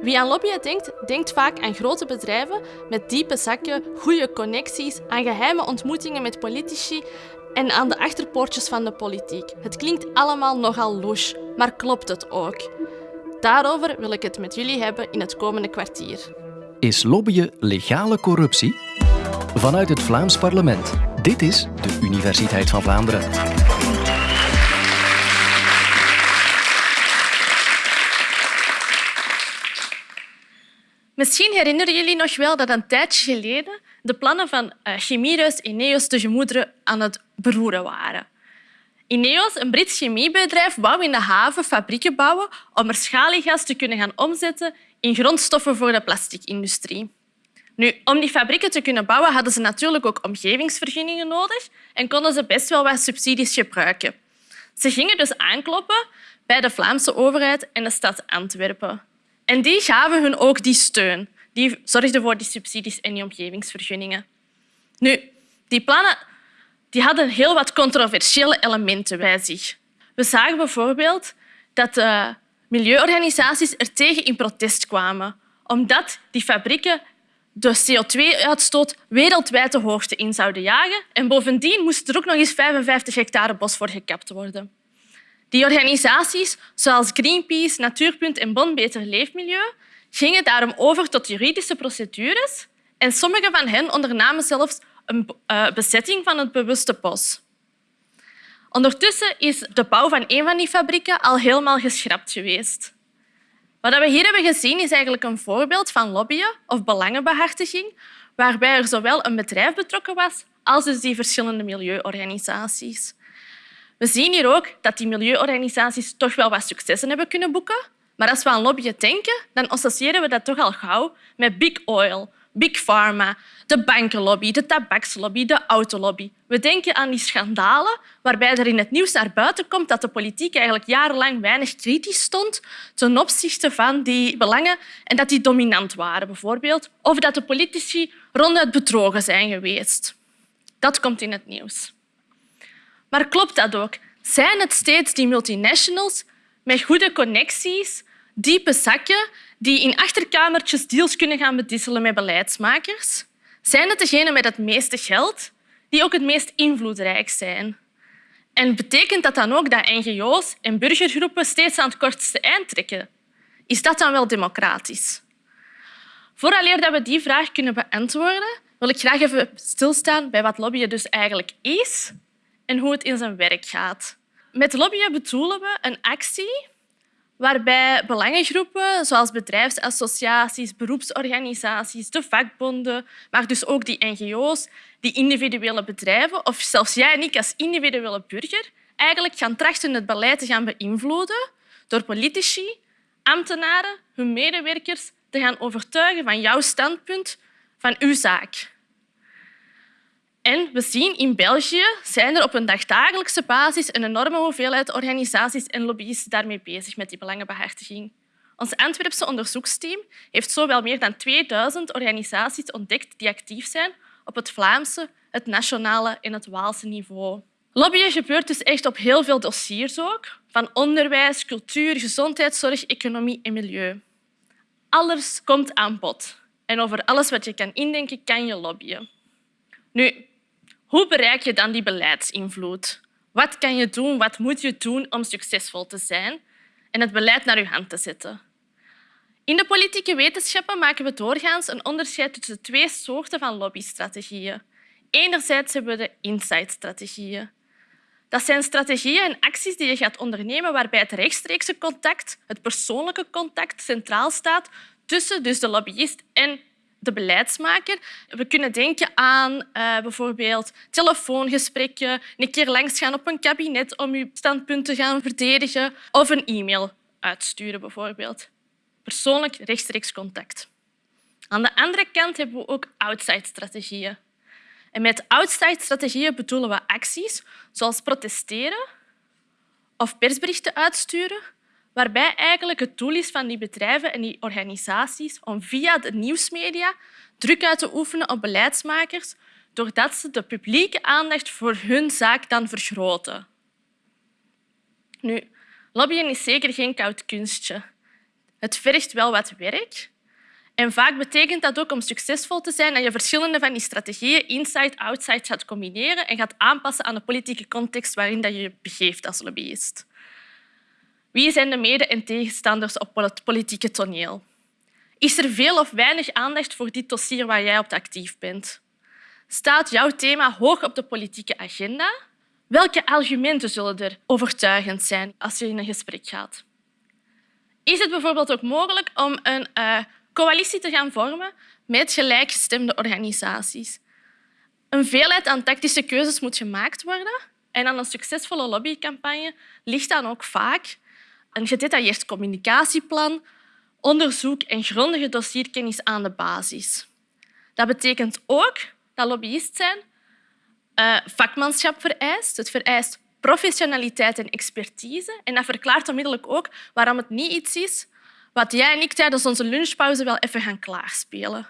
Wie aan lobbyen denkt, denkt vaak aan grote bedrijven met diepe zakken, goede connecties, aan geheime ontmoetingen met politici en aan de achterpoortjes van de politiek. Het klinkt allemaal nogal louche, maar klopt het ook? Daarover wil ik het met jullie hebben in het komende kwartier. Is lobbyen legale corruptie? Vanuit het Vlaams parlement. Dit is de Universiteit van Vlaanderen. Misschien herinneren jullie nog wel dat een tijdje geleden de plannen van uh, chemiereus Ineos de gemoederen aan het beroeren waren. Ineos, een Brits chemiebedrijf, wou in de haven fabrieken bouwen om er schaliegas te kunnen gaan omzetten in grondstoffen voor de plasticindustrie. Nu, om die fabrieken te kunnen bouwen hadden ze natuurlijk ook omgevingsvergunningen nodig en konden ze best wel wat subsidies gebruiken. Ze gingen dus aankloppen bij de Vlaamse overheid en de stad Antwerpen. En die gaven hun ook die steun. Die zorgden voor die subsidies en die omgevingsvergunningen. Nu, die plannen die hadden heel wat controversiële elementen bij zich. We zagen bijvoorbeeld dat de milieuorganisaties er tegen in protest kwamen, omdat die fabrieken de CO2-uitstoot wereldwijd de hoogte in zouden jagen. En bovendien moest er ook nog eens 55 hectare bos voor gekapt worden. Die organisaties, zoals Greenpeace, Natuurpunt en Bon Beter Leefmilieu, gingen daarom over tot juridische procedures en sommige van hen ondernamen zelfs een uh, bezetting van het bewuste bos. Ondertussen is de bouw van een van die fabrieken al helemaal geschrapt geweest. Wat we hier hebben gezien is eigenlijk een voorbeeld van lobbyen of belangenbehartiging, waarbij er zowel een bedrijf betrokken was als dus die verschillende milieuorganisaties. We zien hier ook dat die milieuorganisaties toch wel wat successen hebben kunnen boeken. Maar als we aan lobbyen denken, dan associëren we dat toch al gauw met big oil, big pharma, de bankenlobby, de tabakslobby, de autolobby. We denken aan die schandalen waarbij er in het nieuws naar buiten komt dat de politiek eigenlijk jarenlang weinig kritisch stond ten opzichte van die belangen en dat die dominant waren, bijvoorbeeld. Of dat de politici ronduit bedrogen zijn geweest. Dat komt in het nieuws. Maar klopt dat ook? Zijn het steeds die multinationals met goede connecties, diepe zakken, die in achterkamertjes deals kunnen gaan bedisselen met beleidsmakers? Zijn het degenen met het meeste geld die ook het meest invloedrijk zijn? En betekent dat dan ook dat ngo's en burgergroepen steeds aan het kortste eind trekken? Is dat dan wel democratisch? Vooraleer dat we die vraag kunnen beantwoorden, wil ik graag even stilstaan bij wat lobbyen dus eigenlijk is en hoe het in zijn werk gaat. Met lobbyen bedoelen we een actie waarbij belangengroepen zoals bedrijfsassociaties, beroepsorganisaties, de vakbonden, maar dus ook die ngo's, die individuele bedrijven of zelfs jij en ik als individuele burger eigenlijk gaan trachten het beleid te gaan beïnvloeden door politici, ambtenaren, hun medewerkers te gaan overtuigen van jouw standpunt, van uw zaak. En we zien in België zijn er op een dagdagelijkse basis een enorme hoeveelheid organisaties en lobbyisten daarmee bezig met die belangenbehartiging. Ons Antwerpse onderzoeksteam heeft zo wel meer dan 2000 organisaties ontdekt die actief zijn op het Vlaamse, het nationale en het Waalse niveau. Lobbyen gebeurt dus echt op heel veel dossiers ook, van onderwijs, cultuur, gezondheidszorg, economie en milieu. Alles komt aan bod. En over alles wat je kan indenken, kan je lobbyen. Nu, hoe bereik je dan die beleidsinvloed? Wat kan je doen, wat moet je doen om succesvol te zijn en het beleid naar je hand te zetten? In de politieke wetenschappen maken we doorgaans een onderscheid tussen twee soorten van lobbystrategieën. Enerzijds hebben we de insight-strategieën. Dat zijn strategieën en acties die je gaat ondernemen waarbij het rechtstreekse contact, het persoonlijke contact, centraal staat tussen dus de lobbyist en de beleidsmaker. We kunnen denken aan uh, bijvoorbeeld telefoongesprekken, een keer langs gaan op een kabinet om uw standpunt te gaan verdedigen of een e-mail uitsturen bijvoorbeeld. Persoonlijk rechtstreeks contact. Aan de andere kant hebben we ook outside-strategieën. En met outside-strategieën bedoelen we acties zoals protesteren of persberichten uitsturen waarbij eigenlijk het doel is van die bedrijven en die organisaties om via de nieuwsmedia druk uit te oefenen op beleidsmakers doordat ze de publieke aandacht voor hun zaak dan vergroten. Nu, lobbyen is zeker geen koud kunstje. Het vergt wel wat werk. En vaak betekent dat ook om succesvol te zijn dat je verschillende van die strategieën inside-outside gaat combineren en gaat aanpassen aan de politieke context waarin je je begeeft als lobbyist. Wie zijn de mede- en tegenstanders op het politieke toneel? Is er veel of weinig aandacht voor dit dossier waar jij op actief bent? Staat jouw thema hoog op de politieke agenda? Welke argumenten zullen er overtuigend zijn als je in een gesprek gaat? Is het bijvoorbeeld ook mogelijk om een uh, coalitie te gaan vormen met gelijkgestemde organisaties? Een veelheid aan tactische keuzes moet gemaakt worden en aan een succesvolle lobbycampagne ligt dan ook vaak een gedetailleerd communicatieplan, onderzoek en grondige dossierkennis aan de basis. Dat betekent ook dat lobbyist zijn uh, vakmanschap vereist. Het vereist professionaliteit en expertise. En dat verklaart onmiddellijk ook waarom het niet iets is wat jij en ik tijdens onze lunchpauze wel even gaan klaarspelen.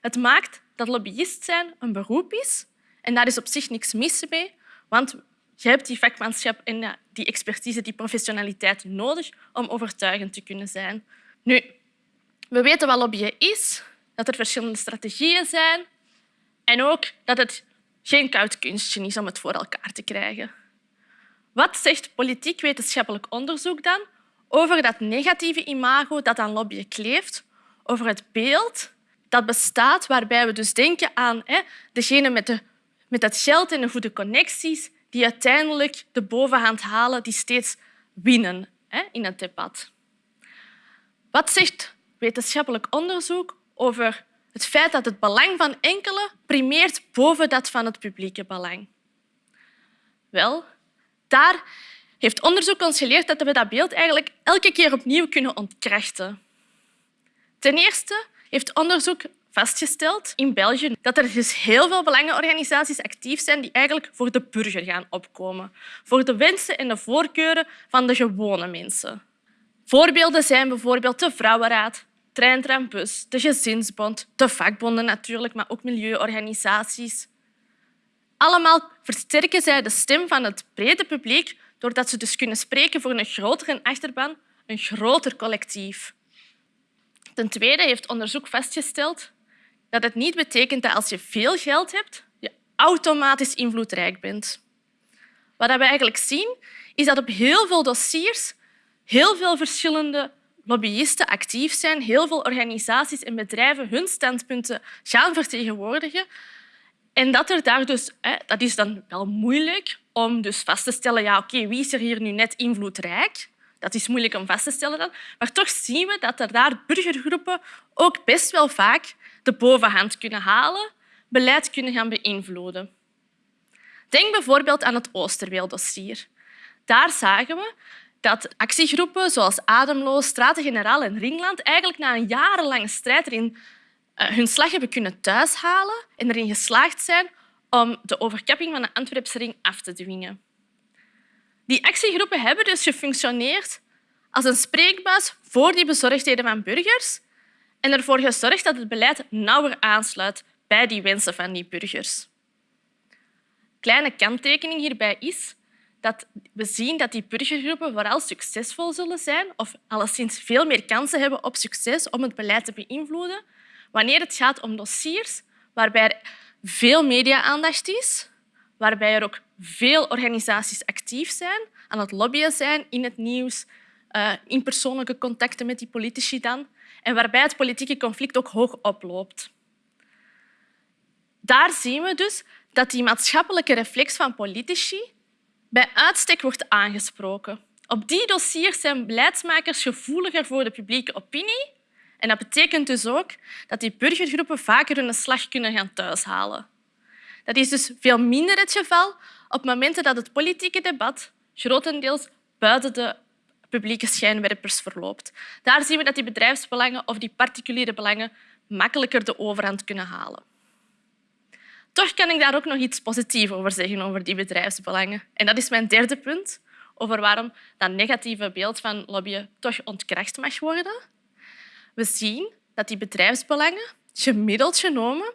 Het maakt dat lobbyist zijn een beroep is en daar is op zich niks mis mee, want je hebt die vakmanschap en die expertise, die professionaliteit nodig om overtuigend te kunnen zijn. Nu, we weten wat lobbyen is, dat er verschillende strategieën zijn en ook dat het geen koud kunstje is om het voor elkaar te krijgen. Wat zegt politiek-wetenschappelijk onderzoek dan over dat negatieve imago dat aan lobbyen kleeft, over het beeld dat bestaat waarbij we dus denken aan hè, degene met, de, met het geld en de goede connecties die uiteindelijk de bovenhand halen, die steeds winnen hè, in het debat. Wat zegt wetenschappelijk onderzoek over het feit dat het belang van enkele primeert boven dat van het publieke belang? Wel, daar heeft onderzoek ons geleerd dat we dat beeld eigenlijk elke keer opnieuw kunnen ontkrachten. Ten eerste heeft onderzoek vastgesteld in België dat er dus heel veel belangenorganisaties actief zijn die eigenlijk voor de burger gaan opkomen, voor de wensen en de voorkeuren van de gewone mensen. Voorbeelden zijn bijvoorbeeld de Vrouwenraad, Trein, Bus, de Gezinsbond, de vakbonden natuurlijk, maar ook milieuorganisaties. Allemaal versterken zij de stem van het brede publiek doordat ze dus kunnen spreken voor een grotere achterban, een groter collectief. Ten tweede heeft onderzoek vastgesteld dat het niet betekent dat als je veel geld hebt, je automatisch invloedrijk bent. Wat we eigenlijk zien, is dat op heel veel dossiers heel veel verschillende lobbyisten actief zijn, heel veel organisaties en bedrijven hun standpunten gaan vertegenwoordigen. En dat, er daar dus, dat is dan wel moeilijk om dus vast te stellen ja, oké, wie is er hier nu net invloedrijk. Dat is moeilijk om vast te stellen dan. Maar toch zien we dat er daar burgergroepen ook best wel vaak de bovenhand kunnen halen, beleid kunnen gaan beïnvloeden. Denk bijvoorbeeld aan het Oosterweeldossier. Daar zagen we dat actiegroepen zoals Ademloos, Straten-Generaal en Ringland eigenlijk na een jarenlange strijd erin eh, hun slag hebben kunnen thuishalen en erin geslaagd zijn om de overkapping van de Antwerpse ring af te dwingen. Die actiegroepen hebben dus gefunctioneerd als een spreekbuis voor die bezorgdheden van burgers en ervoor gezorgd dat het beleid nauwer aansluit bij die wensen van die burgers. Kleine kanttekening hierbij is dat we zien dat die burgergroepen vooral succesvol zullen zijn of alleszins veel meer kansen hebben op succes om het beleid te beïnvloeden wanneer het gaat om dossiers waarbij er veel media-aandacht is, waarbij er ook veel organisaties actief zijn, aan het lobbyen zijn in het nieuws, uh, in persoonlijke contacten met die politici dan, en waarbij het politieke conflict ook hoog oploopt. Daar zien we dus dat die maatschappelijke reflex van politici bij uitstek wordt aangesproken. Op die dossiers zijn beleidsmakers gevoeliger voor de publieke opinie en dat betekent dus ook dat die burgergroepen vaker hun slag kunnen gaan thuishalen. Dat is dus veel minder het geval op momenten dat het politieke debat grotendeels buiten de publieke schijnwerpers verloopt. Daar zien we dat die bedrijfsbelangen of die particuliere belangen makkelijker de overhand kunnen halen. Toch kan ik daar ook nog iets positiefs over zeggen over die bedrijfsbelangen. En dat is mijn derde punt over waarom dat negatieve beeld van lobbyen toch ontkracht mag worden. We zien dat die bedrijfsbelangen gemiddeld genomen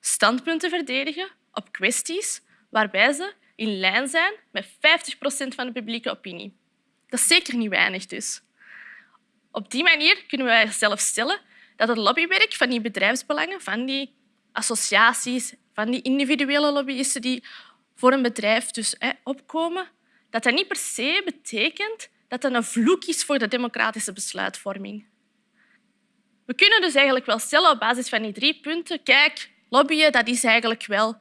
standpunten verdedigen op kwesties waarbij ze in lijn zijn met 50 procent van de publieke opinie. Dat is zeker niet weinig dus. Op die manier kunnen wij zelf stellen dat het lobbywerk van die bedrijfsbelangen, van die associaties, van die individuele lobbyisten die voor een bedrijf dus, hè, opkomen, dat dat niet per se betekent dat dat een vloek is voor de democratische besluitvorming. We kunnen dus eigenlijk wel stellen op basis van die drie punten, kijk, lobbyen dat is eigenlijk wel,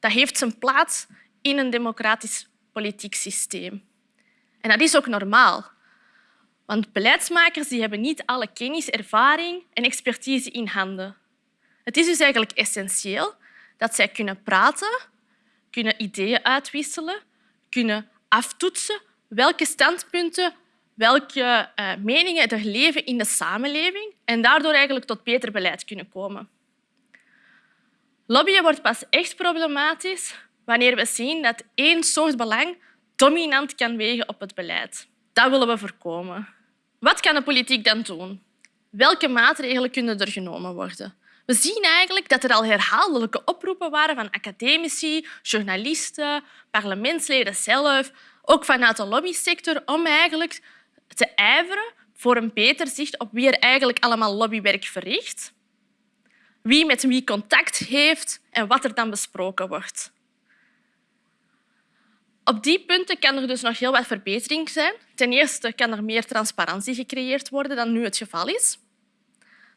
dat heeft zijn plaats in een democratisch politiek systeem. En dat is ook normaal. Want beleidsmakers die hebben niet alle kennis, ervaring en expertise in handen. Het is dus eigenlijk essentieel dat zij kunnen praten, kunnen ideeën uitwisselen, kunnen aftoetsen welke standpunten, welke uh, meningen er leven in de samenleving en daardoor eigenlijk tot beter beleid kunnen komen. Lobbyen wordt pas echt problematisch wanneer we zien dat één soort belang dominant kan wegen op het beleid. Dat willen we voorkomen. Wat kan de politiek dan doen? Welke maatregelen kunnen er genomen worden? We zien eigenlijk dat er al herhaaldelijke oproepen waren van academici, journalisten, parlementsleden zelf, ook vanuit de lobbysector, om eigenlijk te ijveren voor een beter zicht op wie er eigenlijk allemaal lobbywerk verricht, wie met wie contact heeft en wat er dan besproken wordt. Op die punten kan er dus nog heel wat verbetering zijn. Ten eerste kan er meer transparantie gecreëerd worden dan nu het geval is.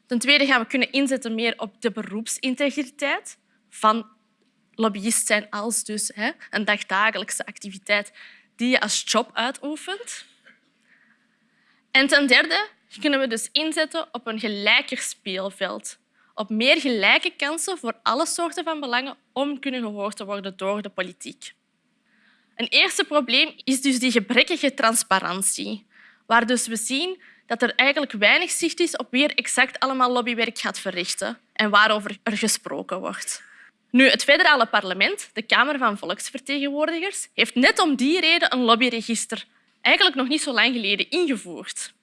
Ten tweede gaan we kunnen inzetten meer op de beroepsintegriteit van lobbyist zijn als dus hè, een dagdagelijkse activiteit die je als job uitoefent. En ten derde kunnen we dus inzetten op een gelijker speelveld, op meer gelijke kansen voor alle soorten van belangen om kunnen gehoord te worden door de politiek. Een eerste probleem is dus die gebrekkige transparantie, waar dus we zien dat er eigenlijk weinig zicht is op wie er exact allemaal lobbywerk gaat verrichten en waarover er gesproken wordt. Nu, het federale parlement, de Kamer van Volksvertegenwoordigers, heeft net om die reden een lobbyregister eigenlijk nog niet zo lang geleden ingevoerd.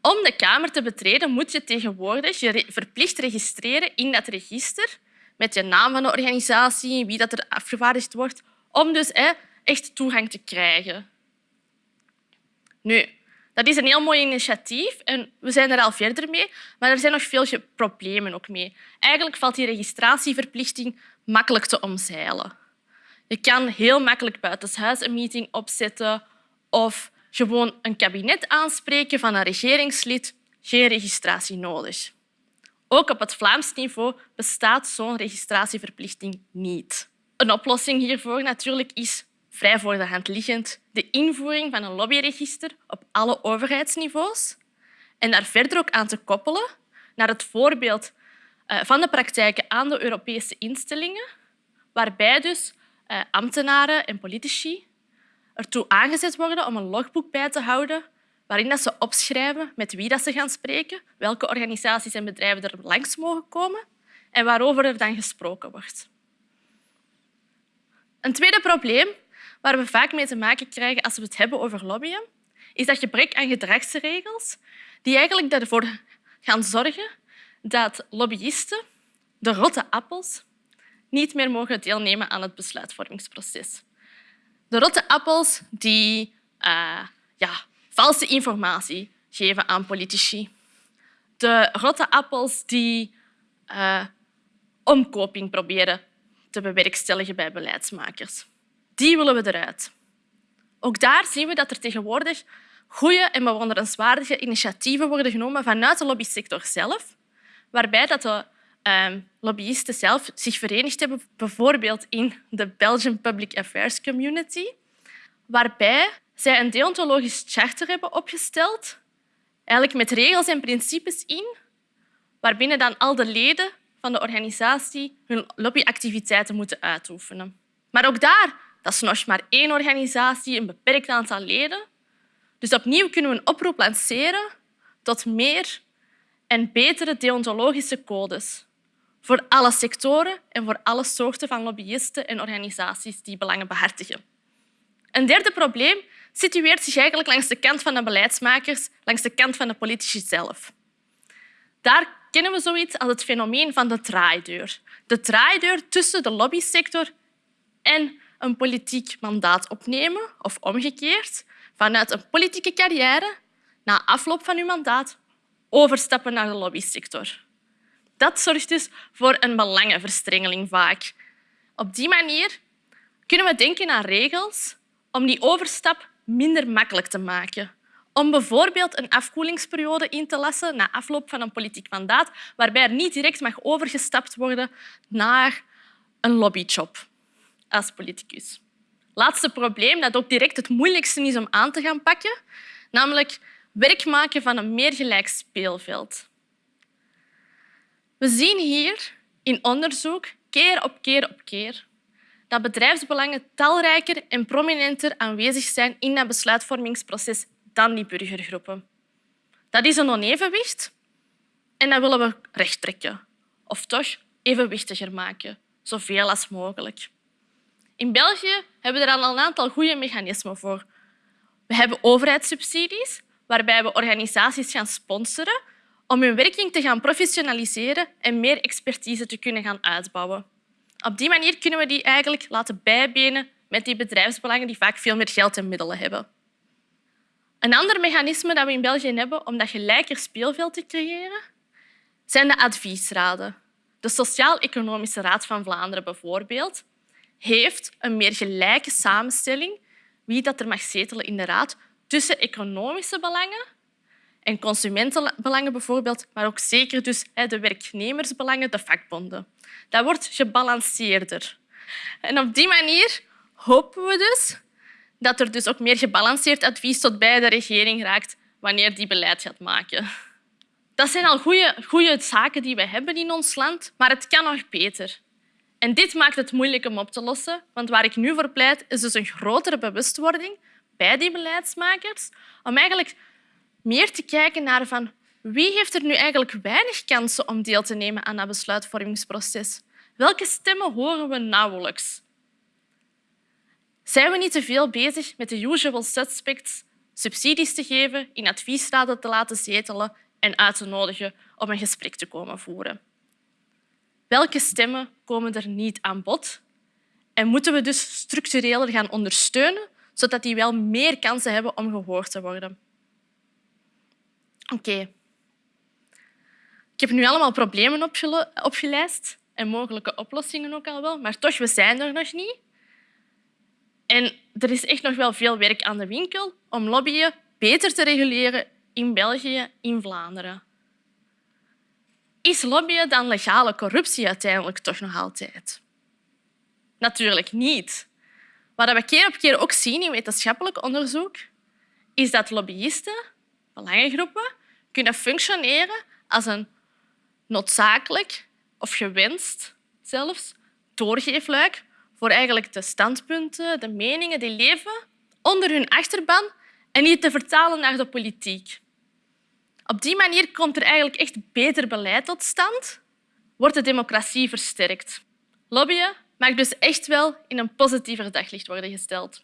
Om de Kamer te betreden moet je tegenwoordig je verplicht registreren in dat register met je naam van de organisatie, wie dat er afgevaardigd wordt, om dus echt toegang te krijgen. Nu, dat is een heel mooi initiatief en we zijn er al verder mee, maar er zijn nog veel problemen ook mee. Eigenlijk valt die registratieverplichting makkelijk te omzeilen. Je kan heel makkelijk buitenshuis een meeting opzetten of gewoon een kabinet aanspreken van een regeringslid. Geen registratie nodig. Ook op het Vlaams niveau bestaat zo'n registratieverplichting niet. Een oplossing hiervoor natuurlijk is vrij voor de hand liggend de invoering van een lobbyregister op alle overheidsniveaus en daar verder ook aan te koppelen naar het voorbeeld eh, van de praktijken aan de Europese instellingen, waarbij dus eh, ambtenaren en politici ertoe aangezet worden om een logboek bij te houden waarin ze opschrijven met wie ze gaan spreken, welke organisaties en bedrijven er langs mogen komen en waarover er dan gesproken wordt. Een tweede probleem waar we vaak mee te maken krijgen als we het hebben over lobbyen, is dat gebrek aan gedragsregels die eigenlijk ervoor gaan zorgen dat lobbyisten, de rotte appels, niet meer mogen deelnemen aan het besluitvormingsproces. De rotte appels die uh, ja, valse informatie geven aan politici. De rotte appels die uh, omkoping proberen te bewerkstelligen bij beleidsmakers. Die willen we eruit. Ook daar zien we dat er tegenwoordig goede en bewonderenswaardige initiatieven worden genomen vanuit de lobbysector zelf, waarbij dat de uh, lobbyisten zelf zich verenigd hebben, bijvoorbeeld in de Belgian Public Affairs Community, waarbij zij een deontologisch charter hebben opgesteld, eigenlijk met regels en principes in, waarbinnen dan al de leden van de organisatie hun lobbyactiviteiten moeten uitoefenen. Maar ook daar dat is nog maar één organisatie, een beperkt aantal leden. Dus opnieuw kunnen we een oproep lanceren tot meer en betere deontologische codes voor alle sectoren en voor alle soorten van lobbyisten en organisaties die belangen behartigen. Een derde probleem situeert zich eigenlijk langs de kant van de beleidsmakers, langs de kant van de politici zelf. Daar kennen we zoiets als het fenomeen van de draaideur. De draaideur tussen de lobbysector en een politiek mandaat opnemen of omgekeerd, vanuit een politieke carrière na afloop van uw mandaat overstappen naar de lobbysector. Dat zorgt dus voor een belangenverstrengeling vaak. Op die manier kunnen we denken aan regels om die overstap minder makkelijk te maken. Om bijvoorbeeld een afkoelingsperiode in te lassen na afloop van een politiek mandaat, waarbij er niet direct mag overgestapt worden naar een lobbyjob als politicus. Laatste probleem, dat ook direct het moeilijkste is om aan te gaan pakken, namelijk werk maken van een meer gelijk speelveld. We zien hier in onderzoek keer op keer op keer dat bedrijfsbelangen talrijker en prominenter aanwezig zijn in dat besluitvormingsproces dan die burgergroepen. Dat is een onevenwicht en dat willen we rechttrekken. Of toch evenwichtiger maken, zoveel als mogelijk. In België hebben we er al een aantal goede mechanismen voor. We hebben overheidssubsidies, waarbij we organisaties gaan sponsoren om hun werking te gaan professionaliseren en meer expertise te kunnen gaan uitbouwen. Op die manier kunnen we die eigenlijk laten bijbenen met die bedrijfsbelangen die vaak veel meer geld en middelen hebben. Een ander mechanisme dat we in België hebben om dat gelijker speelveld te creëren, zijn de adviesraden. De Sociaal-Economische Raad van Vlaanderen bijvoorbeeld heeft een meer gelijke samenstelling wie dat er mag zetelen in de raad tussen economische belangen en consumentenbelangen bijvoorbeeld, maar ook zeker dus de werknemersbelangen, de vakbonden. Dat wordt gebalanceerder. En op die manier hopen we dus dat er dus ook meer gebalanceerd advies tot bij de regering raakt wanneer die beleid gaat maken. Dat zijn al goede, zaken die we hebben in ons land, maar het kan nog beter. En dit maakt het moeilijk om op te lossen, want waar ik nu voor pleit is dus een grotere bewustwording bij die beleidsmakers om eigenlijk meer te kijken naar van wie heeft er nu eigenlijk weinig kansen om deel te nemen aan dat besluitvormingsproces. Welke stemmen horen we nauwelijks? Zijn we niet te veel bezig met de usual suspects subsidies te geven, in adviesraden te laten zetelen en uit te nodigen om een gesprek te komen voeren? Welke stemmen komen er niet aan bod? En moeten we dus structureler gaan ondersteunen, zodat die wel meer kansen hebben om gehoord te worden? Oké. Ik heb nu allemaal problemen opgelijst en mogelijke oplossingen ook al wel, maar toch, we zijn er nog niet. En er is echt nog wel veel werk aan de winkel om lobbyen beter te reguleren in België, in Vlaanderen. Is lobbyen dan legale corruptie uiteindelijk toch nog altijd? Natuurlijk niet. Wat we keer op keer ook zien in wetenschappelijk onderzoek, is dat lobbyisten, belangengroepen, kunnen functioneren als een noodzakelijk of gewenst zelfs doorgeefluik voor eigenlijk de standpunten, de meningen die leven onder hun achterban en niet te vertalen naar de politiek. Op die manier komt er eigenlijk echt beter beleid tot stand, wordt de democratie versterkt. Lobbyen mag dus echt wel in een positiever daglicht worden gesteld.